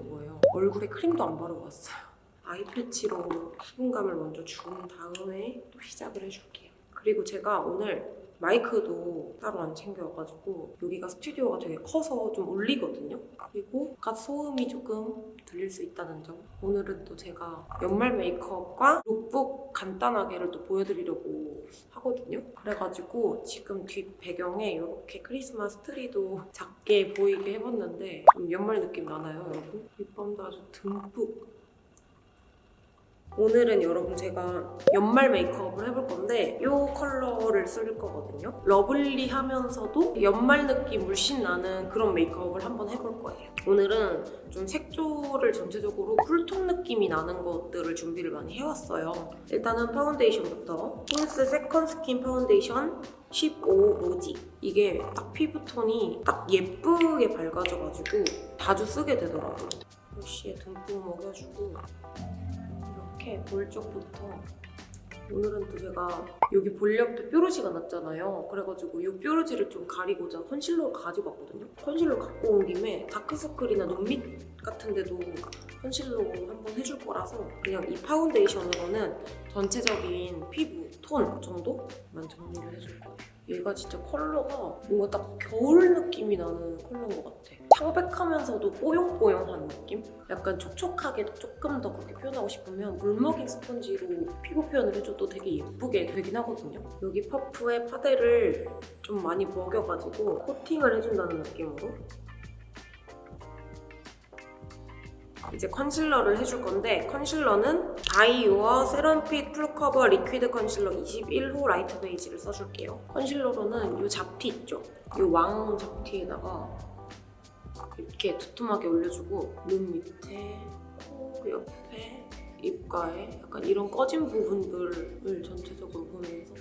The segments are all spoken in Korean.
온 거예요. 얼굴에 크림도 안 바르고 왔어요. eye patch로 수분감을 먼저 준 다음에 또 시작을 해줄게요. 그리고 제가 오늘 마이크도 따로 안 챙겨와가지고 여기가 스튜디오가 되게 커서 좀 울리거든요. 그리고 바깥 소음이 조금 들릴 수 있다는 점. 오늘은 또 제가 연말 메이크업과 룩북 간단하게를 또 보여드리려고 하거든요. 그래가지고 지금 뒷 배경에 이렇게 크리스마스 트리도 작게 보이게 해봤는데 좀 연말 느낌 나나요, 여러분? 립밤도 아주 듬뿍 오늘은 여러분 제가 연말 메이크업을 해볼 건데 이 컬러를 쓸 거거든요. lovely하면서도 연말 느낌 물씬 나는 그런 메이크업을 한번 해볼 거예요. 오늘은 좀 색조를 전체적으로 cool tone 느낌이 나는 것들을 준비를 많이 해왔어요. 일단은 파운데이션부터 폰스 second skin foundation 15 rosy 이게 딱 피부톤이 딱 예쁘게 밝아져가지고 자주 쓰게 되더라고요. 브러쉬에 듬뿍 먹여주고 이렇게 볼 쪽부터 오늘은 또 제가 여기 볼에도 뾰루지가 났잖아요. 그래가지고 이 뾰루지를 좀 가리고자 컨실러를 가지고 왔거든요. 컨실러 갖고 온 김에 다크서클이나 눈밑 같은 데도 컨실러 한번 해줄 거라서 그냥 이 파운데이션으로는 전체적인 피부 톤 정도만 정리를 해줄 거예요. 얘가 진짜 컬러가 뭔가 딱 겨울 느낌이 나는 컬러인 것 같아. 창백하면서도 뽀용뽀용한 느낌? 약간 촉촉하게 조금 더 그렇게 표현하고 싶으면 물 먹인 스펀지로 피부 표현을 해줘도 되게 예쁘게 되긴 하거든요. 여기 퍼프에 파데를 좀 많이 먹여가지고 코팅을 해준다는 느낌으로 이제 컨실러를 해줄 건데 컨실러는 바이오어 serum fit full cover liquid concealer 21호 light beige를 써줄게요. 컨실러로는 이 잡티 있죠? 이 왕 잡티에다가 이렇게 두툼하게 올려주고 눈 밑에, 코 옆에, 입가에 약간 이런 꺼진 부분들을 전체적으로 보면서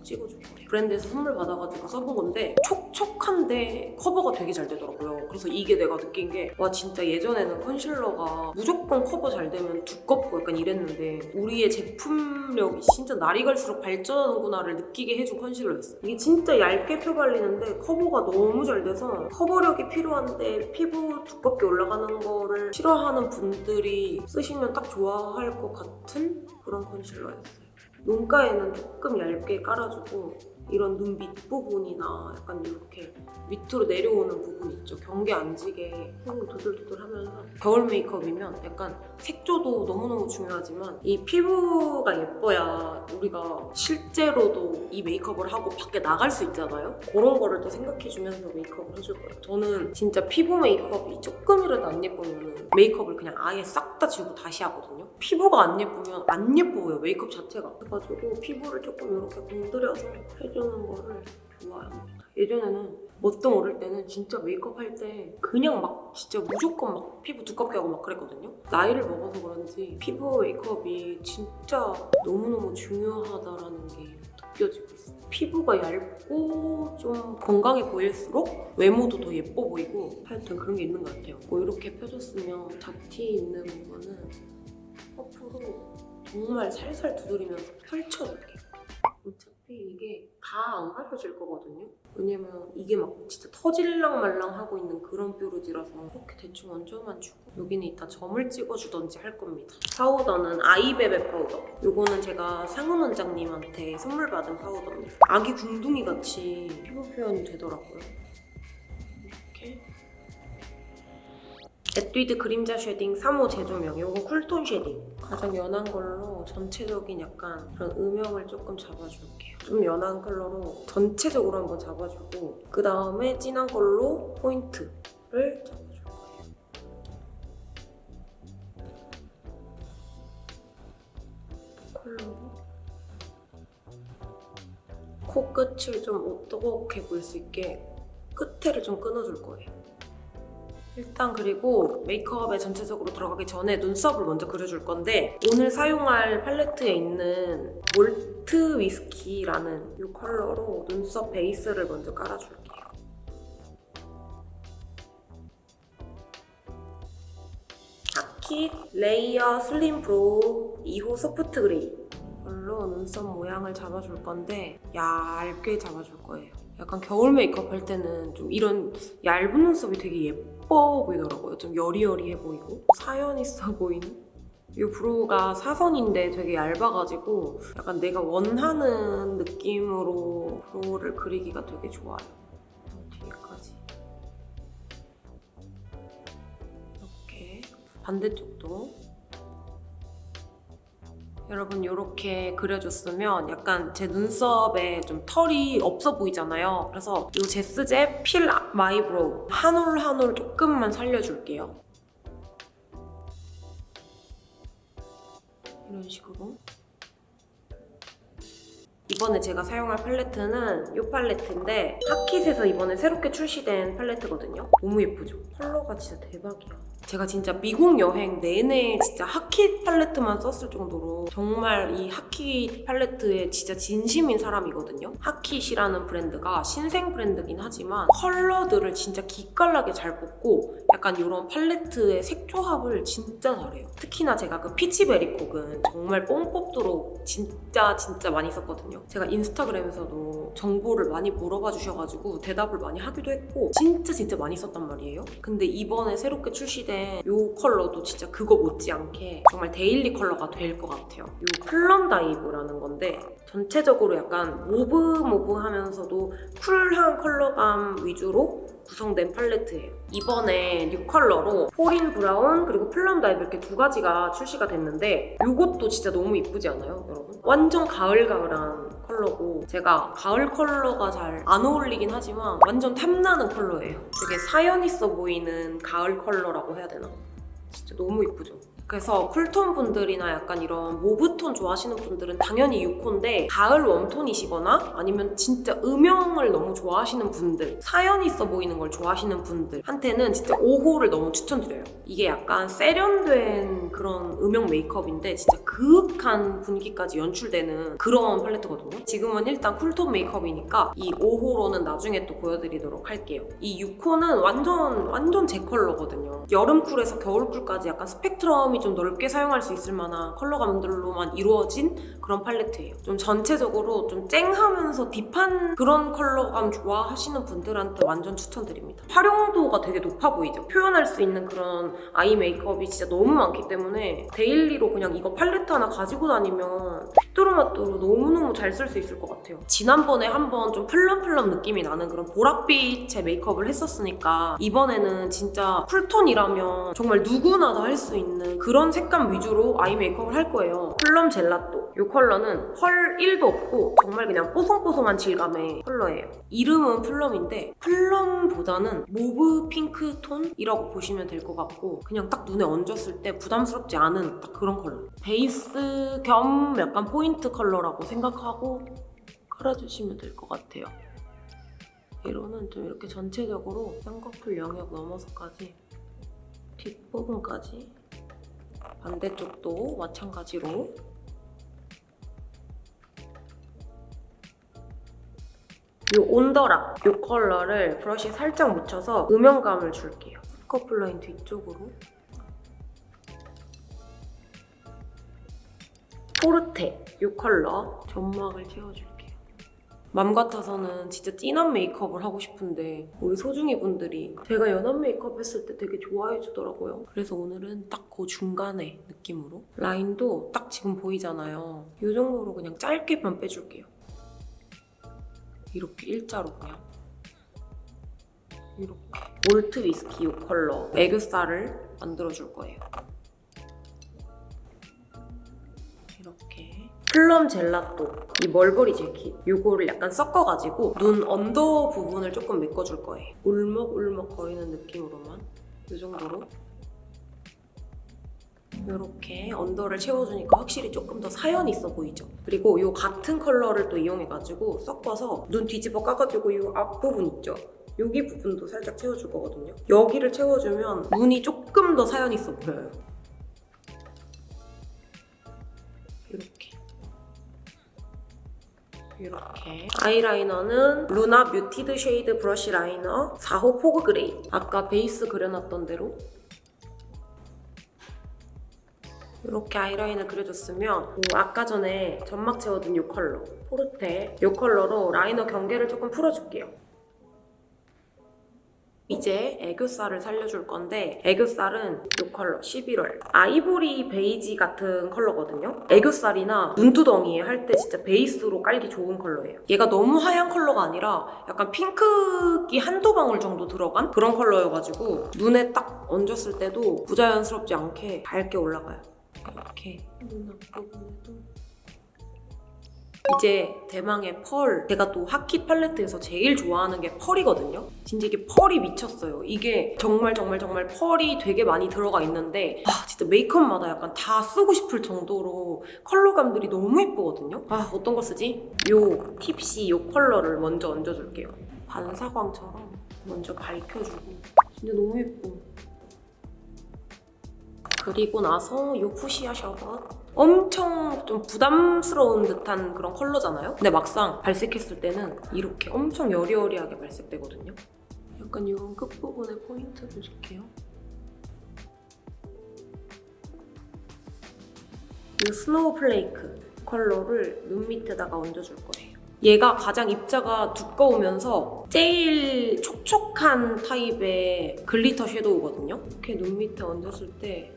꽉 찍어줄게요. 브랜드에서 선물 받아가지고 써본 건데 촉촉한데 커버가 되게 잘 되더라고요. 그래서 이게 내가 느낀 게 와 진짜 예전에는 컨실러가 무조건 커버 잘 되면 두껍고 약간 이랬는데 우리의 제품력이 진짜 날이 갈수록 발전하는구나를 느끼게 해준 컨실러였어요. 이게 진짜 얇게 펴발리는데 커버가 너무 잘 돼서 커버력이 필요한데 피부 두껍게 올라가는 거를 싫어하는 분들이 쓰시면 딱 좋아할 것 같은 그런 컨실러였어요. 눈가에는 조금 얇게 깔아주고 이런 눈 밑 부분이나 약간 이렇게 밑으로 내려오는 부분 있죠. 경계 안 지게 손을 도들도들 하면서 겨울 메이크업이면 약간 색조도 너무너무 중요하지만 이 피부가 예뻐야 우리가 실제로도 이 메이크업을 하고 밖에 나갈 수 있잖아요. 그런 거를 또 생각해주면서 메이크업을 해줄 거예요. 저는 진짜 피부 메이크업이 조금이라도 안 예쁘면 메이크업을 그냥 아예 싹 다 지우고 다시 하거든요. 피부가 안 예쁘면 안 예뻐요, 메이크업 자체가. 그래가지고 피부를 조금 이렇게 공들여서 해 주는 거를 좋아합니다. 예전에는 뭣도 모를 때는 진짜 메이크업 할 때 그냥 막 진짜 무조건 막 피부 두껍게 하고 막 그랬거든요. 나이를 먹어서 그런지 피부 메이크업이 진짜 너무너무 중요하다라는 게 느껴지고 있어요. 피부가 얇고 좀 건강해 보일수록 외모도 더 예뻐 보이고 하여튼 그런 게 있는 것 같아요. 뭐 이렇게 펴줬으면 잡티 있는 부분은 퍼프로 정말 살살 두드리면서 펼쳐줄게요. 어차피 이게 다 안 가려질 거거든요. 왜냐면 이게 막 진짜 터질랑 말랑 하고 있는 그런 뾰루지라서 이렇게 대충 얹어만 주고 여기는 이따 점을 찍어주던지 할 겁니다. 파우더는 아이베베 파우더. 이거는 제가 상훈 원장님한테 선물 받은 파우더입니다. 아기 궁둥이 같이 피부 표현이 되더라고요. 이렇게 에뛰드 그림자 shading 3호 재조명 이건 cool tone shading 가장 연한 걸로 전체적인 약간 그런 음영을 조금 잡아줄게요. 좀 연한 컬러로 전체적으로 한번 잡아주고 그 다음에 진한 걸로 포인트를 잡아줄 거예요. 컬러로. 코끝을 좀 오똑하게 보일 수 있게 끝에를 좀 끊어줄 거예요 일단 그리고 메이크업에 전체적으로 들어가기 전에 눈썹을 먼저 그려줄 건데 오늘 사용할 팔레트에 있는 몰트 위스키라는 이 컬러로 눈썹 베이스를 먼저 깔아줄게요. 하킷 layer slim brow 2호 soft gray 이걸로 눈썹 모양을 잡아줄 건데 얇게 잡아줄 거예요. 약간 겨울 메이크업 할 때는 좀 이런 얇은 눈썹이 되게 예뻐 보이더라고요. 좀 여리여리해 보이고 사연 있어 보이는? 이 brow가 사선인데 되게 얇아가지고 약간 내가 원하는 느낌으로 brow를 그리기가 되게 좋아요. 뒤에까지. 이렇게 반대쪽도 여러분 이렇게 그려줬으면 약간 제 눈썹에 좀 털이 없어 보이잖아요. 그래서 이 제스제 fill my brow 한 올 한 올 조금만 살려줄게요. 이런 식으로 이번에 제가 사용할 팔레트는 이 팔레트인데 하킷에서 이번에 새롭게 출시된 팔레트거든요. 너무 예쁘죠? 컬러가 진짜 대박이야. 제가 진짜 미국 여행 내내 진짜 하킷 팔레트만 썼을 정도로 정말 이 하킷 팔레트에 진짜 진심인 사람이거든요. 하킷이라는 브랜드가 신생 브랜드긴 하지만 컬러들을 진짜 기깔나게 잘 뽑고 약간 이런 팔레트의 색 조합을 진짜 잘해요. 특히나 제가 그 피치베리콕은 정말 뽕 뽑도록 진짜 진짜 많이 썼거든요. 제가 인스타그램에서도 정보를 많이 물어봐 주셔가지고 대답을 많이 하기도 했고 진짜 진짜 많이 썼단 말이에요. 근데 이번에 새롭게 출시된 이 컬러도 진짜 그거 못지않게 정말 daily 컬러가 될 것 같아요. 이 plum dive라는 건데 전체적으로 약간 mauve mauve 하면서도 쿨한 컬러감 위주로 구성된 팔레트예요. 이번에 new color로 fallin' brown 그리고 plum dive 이렇게 두 가지가 출시가 됐는데 이것도 진짜 너무 이쁘지 않아요, 여러분? 완전 가을가을한 컬러고 제가 가을 컬러가 잘 안 어울리긴 하지만 완전 탐나는 컬러예요. 되게 사연 있어 보이는 가을 컬러라고 해야 되나? 진짜 너무 이쁘죠? 그래서 cool tone 분들이나 약간 이런 mauve tone 좋아하시는 분들은 당연히 6호인데 가을 warm tone이시거나 아니면 진짜 음영을 너무 좋아하시는 분들 사연 있어 보이는 걸 좋아하시는 분들한테는 진짜 5호를 너무 추천드려요. 이게 약간 세련된 그런 음영 메이크업인데 진짜 그윽한 분위기까지 연출되는 그런 팔레트거든요. 지금은 일단 cool tone 메이크업이니까 이 5호로는 나중에 또 보여드리도록 할게요. 이 6호는 완전 완전 제 컬러거든요. 여름 cool에서 겨울 cool까지 약간 스펙트럼이 좀 넓게 사용할 수 있을 만한 컬러감들로만 이루어진 그런 팔레트예요. 좀 전체적으로 좀 쨍하면서 딥한 그런 컬러감 좋아하시는 분들한테 완전 추천드립니다. 활용도가 되게 높아 보이죠? 표현할 수 있는 그런 eye makeup이 진짜 너무 많기 때문에 daily로 그냥 이거 팔레트 하나 가지고 다니면 휘뚜루마뚜루 너무너무 잘 쓸 수 있을 것 같아요. 지난번에 한번 좀 plum plum 느낌이 나는 그런 보랏빛의 메이크업을 했었으니까 이번에는 진짜 cool tone이라면 정말 누구나 다 할 수 있는 그런 색감 위주로 eye makeup을 할 거예요. plum gelato. 이 컬러는 펄 1도 없고 정말 그냥 뽀송뽀송한 질감의 컬러예요. 이름은 plum인데 plum보다는 mauve pink tone이라고 보시면 될 것 같고 그냥 딱 눈에 얹었을 때 부담스럽지 않은 딱 그런 컬러. 베이스 겸 약간 포인트 컬러라고 생각하고 깔아주시면 될 것 같아요. 얘로는 좀 이렇게 전체적으로 쌍꺼풀 영역 넘어서까지 뒷부분까지 반대쪽도 마찬가지로 이 on the rock 이 컬러를 브러쉬에 살짝 묻혀서 음영감을 줄게요. 쌍꺼풀 라인 뒤쪽으로 포르테 이 컬러 점막을 채워줄게요. 맘 같아서는 진짜 진한 메이크업을 하고 싶은데 우리 소중이 분들이 제가 연한 메이크업 했을 때 되게 좋아해 주더라고요. 그래서 오늘은 딱 그 중간에 느낌으로 라인도 딱 지금 보이잖아요. 이 정도로 그냥 짧게만 빼줄게요. 이렇게 일자로 그냥 이렇게 malt whisky 이 컬러 애교살을 만들어줄 거예요. plum gelato 이 mulberry jacket 이거를 약간 섞어가지고 눈 under 부분을 조금 메꿔줄 거예요. 울먹울먹 거리는 느낌으로만 이 정도로 이렇게 under를 채워주니까 확실히 조금 더 사연 있어 보이죠? 그리고 이 같은 컬러를 또 이용해가지고 섞어서 눈 뒤집어 까가지고 이 앞부분 있죠? 여기 부분도 살짝 채워줄 거거든요. 여기를 채워주면 눈이 조금 더 사연 있어 보여요. 이렇게. 아이라이너는 Luna Muted Shade Brush Liner 4호 Fog Gray. 아까 베이스 그려놨던 대로. 이렇게 아이라인을 그려줬으면 요 아까 전에 점막 채워둔 이 컬러 Forte 이 컬러로 라이너 경계를 조금 풀어줄게요. 이제 애교살을 살려줄 건데 애교살은 이 컬러 11월. 아이보리 베이지 같은 컬러거든요. 애교살이나 눈두덩이 할때 진짜 베이스로 깔기 좋은 컬러예요. 얘가 너무 하얀 컬러가 아니라 약간 핑크기 한두 방울 정도 들어간 그런 컬러여가지고 눈에 딱 얹었을 때도 부자연스럽지 않게 밝게 올라가요. 이렇게. 눈 앞 부분에도 이제 대망의 펄. 제가 또 하키 팔레트에서 제일 좋아하는 게 펄이거든요. 진짜 이게 펄이 미쳤어요. 이게 정말 정말 정말 펄이 되게 많이 들어가 있는데 아 진짜 메이크업마다 약간 다 쓰고 싶을 정도로 컬러감들이 너무 예쁘거든요. 아 어떤 거 쓰지? 요 팁시 요 컬러를 먼저 얹어줄게요. 반사광처럼 먼저 밝혀주고. 진짜 너무 예뻐. 그리고 나서 요 Fuchsia Sherbet 엄청 좀 부담스러운 듯한 그런 컬러잖아요? 근데 막상 발색했을 때는 이렇게 엄청 여리여리하게 발색되거든요. 약간 이런 끝부분에 포인트를 줄게요. 이 Snowflake 컬러를 눈 밑에다가 얹어줄 거예요. 얘가 가장 입자가 두꺼우면서 제일 촉촉한 타입의 glitter 섀도우거든요. 이렇게 눈 밑에 얹었을 때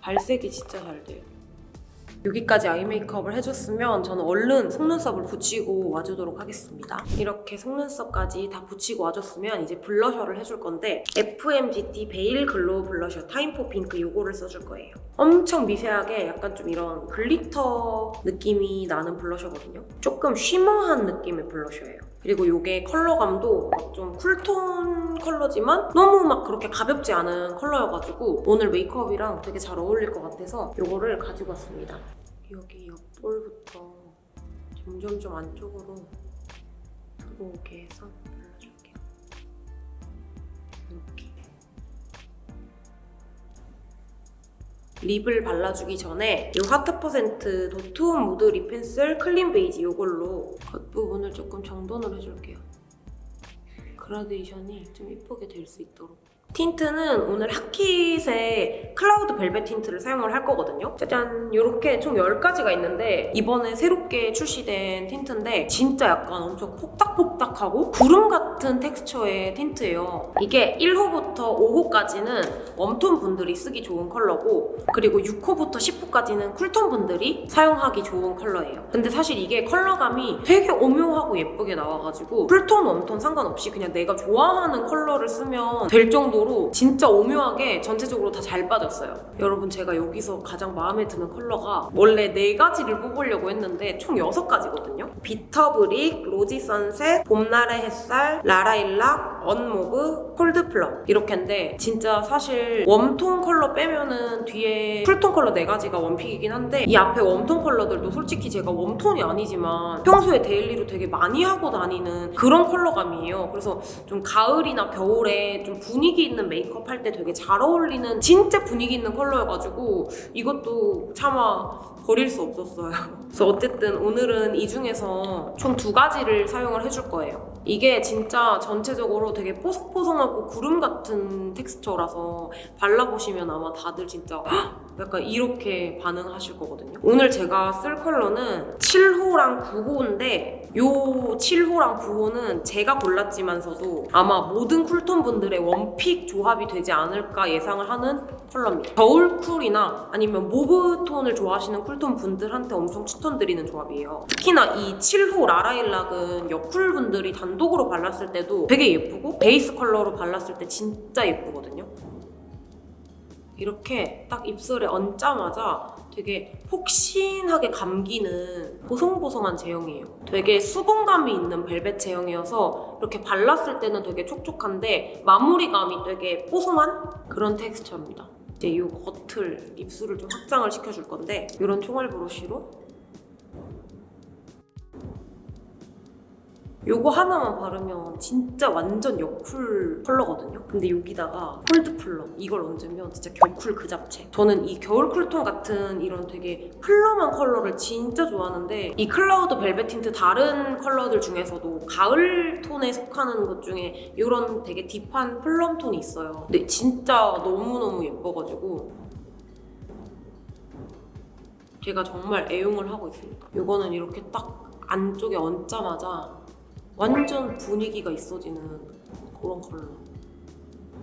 발색이 진짜 잘 돼요. 여기까지 아이 메이크업을 해줬으면 저는 얼른 속눈썹을 붙이고 와주도록 하겠습니다. 이렇게 속눈썹까지 다 붙이고 와줬으면 이제 블러셔를 해줄 건데 FMGT Veil Glow Blusher Time for Pink 이거를 써줄 거예요. 엄청 미세하게 약간 좀 이런 glitter 느낌이 나는 블러셔거든요. 조금 shimmer한 느낌의 블러셔예요. 그리고 이게 컬러감도 막좀 쿨톤 컬러지만 너무 막 그렇게 가볍지 않은 컬러여가지고 오늘 메이크업이랑 되게 잘 어울릴 것 같아서 이거를 가지고 왔습니다. 여기 옆볼부터 점점 좀 안쪽으로 들어오게 해서 립을 발라주기 전에 이 Heart Percent Dote On Mood Lip Pencil Clean Beige 이걸로 겉부분을 조금 정돈을 해줄게요. 그라데이션이 좀 예쁘게 될 수 있도록. 틴트는 오늘 하킷의 Cloud Velvet Tint를 사용을 할 거거든요. 짜잔! 이렇게 총 10가지가 있는데 이번에 새롭게 출시된 틴트인데 진짜 약간 엄청 폭닥폭닥하고 구름 같은 텍스처의 틴트예요. 이게 1호부터 5호까지는 웜톤 분들이 쓰기 좋은 컬러고 그리고 6호부터 10호까지는 쿨톤 분들이 사용하기 좋은 컬러예요. 근데 사실 이게 컬러감이 되게 오묘하고 예쁘게 나와가지고 쿨톤, 웜톤 상관없이 그냥 내가 좋아하는 컬러를 쓰면 될 정도로 진짜 오묘하게 전체적으로 다 잘 빠졌어요. 여러분 제가 여기서 가장 마음에 드는 컬러가 원래 4가지를 뽑으려고 했는데 총 6가지거든요. Bitter Brick, Rosy Sunset, 봄날의 햇살, 라라일락, Un Mauve, Cold Plum 이렇게인데 진짜 사실 웜톤 컬러 빼면은 뒤에 쿨톤 컬러 4가지가 원픽이긴 한데 이 앞에 웜톤 컬러들도 솔직히 제가 웜톤이 아니지만 평소에 데일리로 되게 많이 하고 다니는 그런 컬러감이에요. 그래서 좀 가을이나 겨울에 좀 분위기 있는 메이크업 할 때 되게 잘 어울리는 진짜 분위기 있는 컬러여가지고 이것도 차마 버릴 수 없었어요. 그래서 어쨌든 오늘은 이 중에서 총 두 가지를 사용을 해줄 거예요. 이게 진짜 전체적으로 되게 뽀송뽀송하고 구름 같은 텍스처라서 발라보시면 아마 다들 진짜 헉! 약간 이렇게 반응하실 거거든요. 오늘 제가 쓸 컬러는 7호랑 9호인데 요 7호랑 9호는 제가 골랐지만서도 아마 모든 쿨톤 분들의 원픽 조합이 되지 않을까 예상을 하는 컬러입니다. 겨울 쿨이나 아니면 mauve 톤을 좋아하시는 쿨톤 분들한테 엄청 추천드리는 조합이에요. 특히나 이 7호 라라일락은 여쿨 분들이 단독으로 발랐을 때도 되게 예쁘고 베이스 컬러로 발랐을 때 진짜 예쁘거든요. 이렇게 딱 입술에 얹자마자 되게 폭신하게 감기는 보송보송한 제형이에요. 되게 수분감이 있는 벨벳 제형이어서 이렇게 발랐을 때는 되게 촉촉한데 마무리감이 되게 뽀송한 그런 텍스처입니다. 이제 이 겉을 입술을 좀 확장을 시켜줄 건데 이런 총알 브러쉬로 요거 하나만 바르면 진짜 완전 여쿨 컬러거든요. 근데 여기다가 Cold Plum 이걸 얹으면 진짜 겨쿨 그 잡채. 저는 이 겨울 쿨톤 같은 이런 되게 plum한 컬러를 진짜 좋아하는데 이 Cloud Velvet Tint 다른 컬러들 중에서도 가을 톤에 속하는 것 중에 이런 되게 deep한 plum 톤이 있어요. 근데 진짜 너무너무 예뻐가지고 제가 정말 애용을 하고 있습니다. 이거는 이렇게 딱 안쪽에 얹자마자 완전 분위기가 있어지는 그런 컬러.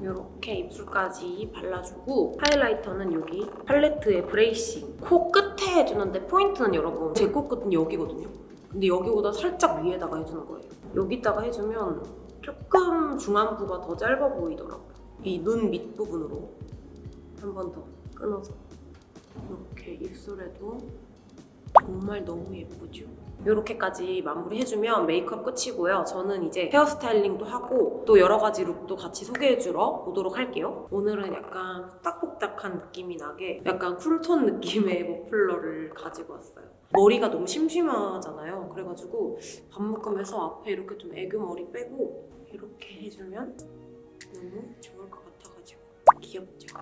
이렇게 입술까지 발라주고 하이라이터는 여기 팔레트의 브레이싱. 코 끝에 해주는데 포인트는 여러분 제 코 끝은 여기거든요. 근데 여기보다 살짝 위에다가 해주는 거예요. 여기다가 해주면 조금 중안부가 더 짧아 보이더라고요. 이 눈 밑부분으로 한 번 더 끊어서 이렇게 입술에도 정말 너무 예쁘죠? 이렇게까지 마무리해주면 메이크업 끝이고요. 저는 이제 헤어스타일링도 하고 또 여러 가지 룩도 같이 소개해주러 오도록 할게요. 오늘은 약간 폭닥폭닥한 느낌이 나게 약간 쿨톤 느낌의 머플러를 가지고 왔어요. 머리가 너무 심심하잖아요. 그래가지고 반 묶으면서 앞에 이렇게 좀 애교 머리 빼고 이렇게 해주면 너무 좋을 것 같아가지고 귀엽죠?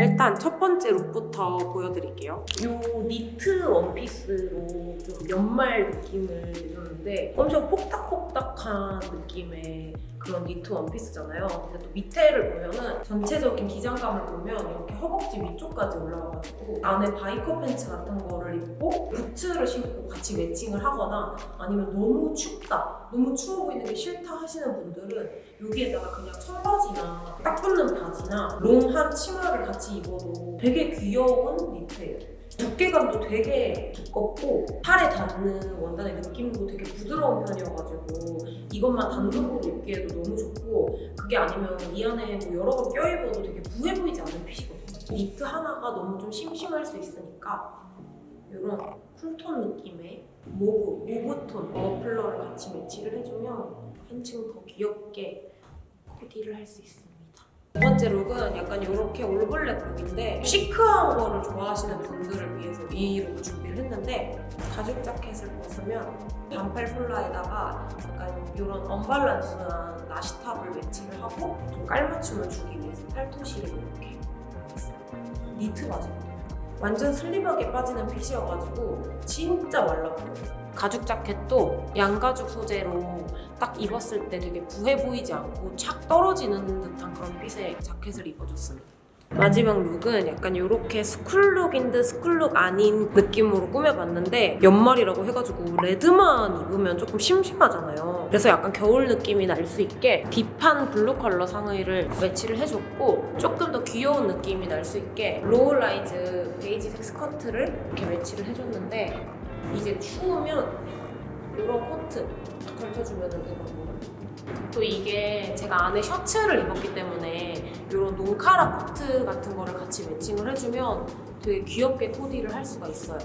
일단 첫 번째 룩부터 보여드릴게요. 이 니트 원피스로 좀 연말 느낌을 내줬는데 엄청 폭닥폭닥한 느낌의 그런 니트 원피스잖아요. 근데 또 밑에를 보면은 전체적인 기장감을 보면 이렇게 허벅지 위쪽까지 올라와가지고 안에 biker 팬츠 같은 거를 입고 부츠를 신고 같이 매칭을 하거나 아니면 너무 춥다, 너무 추워 보이는 게 싫다 하시는 분들은 여기에다가 그냥 청바지나 딱 붙는 바지나 long한 치마를 같이 입어도 되게 귀여운 니트예요. 두께감도 되게 두껍고 팔에 닿는 원단의 느낌도 되게 부드러운 편이어가지고 이것만 단독으로 입기에도 너무 좋고 그게 아니면 이 안에 뭐 여러 번 껴입어도 되게 부해 보이지 않는 핏이거든요. 니트 하나가 너무 좀 심심할 수 있으니까 이런 쿨톤 느낌의 mauve, mauve톤 머플러를 같이 매치를 해주면 한층 더 귀엽게 코디를 할 수 있습니다. 두 번째 룩은 약간 이렇게 올블랙 룩인데 시크한 거를 좋아하시는 분들을 위해서 이 룩을 준비를 했는데 가죽 자켓을 벗으면 반팔 폴라에다가 약간 이런 언밸런스한 나시탑을 매치를 하고 좀 깔맞춤을 주기 위해서 팔토시를 이렇게 했어요. 니트 바지거든요. 완전 슬림하게 빠지는 핏이어가지고 진짜 보여요. 가죽 자켓도 양가죽 소재로 딱 입었을 때 되게 부해 보이지 않고 착 떨어지는 듯한 그런 핏의 자켓을 입어줬습니다. 마지막 룩은 약간 이렇게 스쿨룩인 듯 스쿨룩 아닌 느낌으로 꾸며봤는데 연말이라고 해가지고 레드만 입으면 조금 심심하잖아요. 그래서 약간 겨울 느낌이 날 수 있게 딥한 블루 컬러 상의를 매치를 해줬고 조금 더 귀여운 느낌이 날 수 있게 로우 라이즈 베이지색 스커트를 이렇게 매치를 해줬는데 이제 추우면 이런 코트 걸쳐주면 되거든요. 또 이게 제가 안에 셔츠를 입었기 때문에 이런 농카라 코트 같은 거를 같이 매칭을 해주면 되게 귀엽게 코디를 할 수가 있어요.